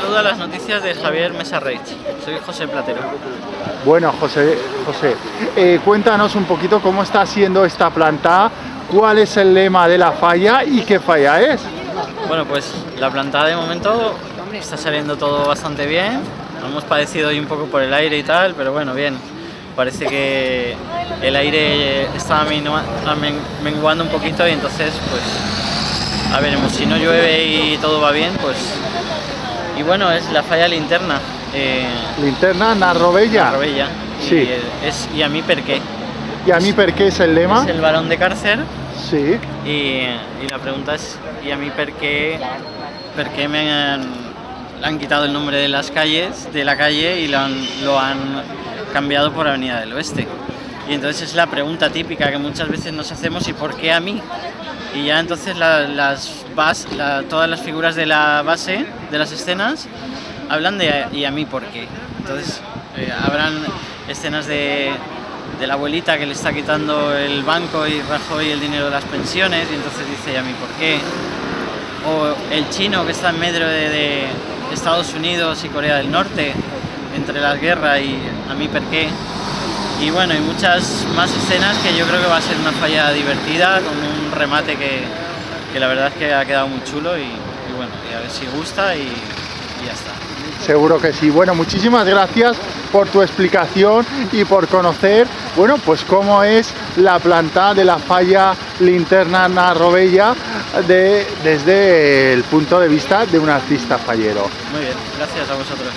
saludo a las noticias de Javier Mesa Reich. Soy José Platero. Bueno, José, José eh, cuéntanos un poquito cómo está siendo esta planta, cuál es el lema de la falla y qué falla es. Bueno, pues la planta de momento está saliendo todo bastante bien. Hemos padecido hoy un poco por el aire y tal, pero bueno, bien. Parece que el aire está menguando un poquito y entonces pues a veremos si no llueve y todo va bien pues y bueno es la falla linterna eh, linterna Narrobella. Narrobella. Sí. y, es y a mí per qué. Y a mí per qué es el lema es el varón de cárcel sí. Y, la pregunta es y a mí per qué per qué me han, han quitado el nombre de las calles de la calle y lo han, lo han cambiado por Avenida del Oeste y entonces es la pregunta típica que muchas veces nos hacemos y por qué a mí y ya entonces las todas las figuras de la base de las escenas hablan de y a mí por qué. Entonces eh, habrán escenas de, de, la abuelita que le está quitando el banco y Rajoy el dinero de las pensiones y entonces dice y a mí por qué. O el chino que está en medio de, de Estados Unidos y Corea del Norte entre las guerras y a mí por qué. Y bueno, hay muchas más escenas que yo creo que va a ser una falla divertida, con un remate que, que la verdad es que ha quedado muy chulo y, bueno, y a ver si gusta y, y ya está. Seguro que sí. Bueno, muchísimas gracias por tu explicación y por conocer, bueno, pues cómo es la planta de la falla linterna Narrobella de, desde el punto de vista de un artista fallero. Muy bien, gracias a vosotros.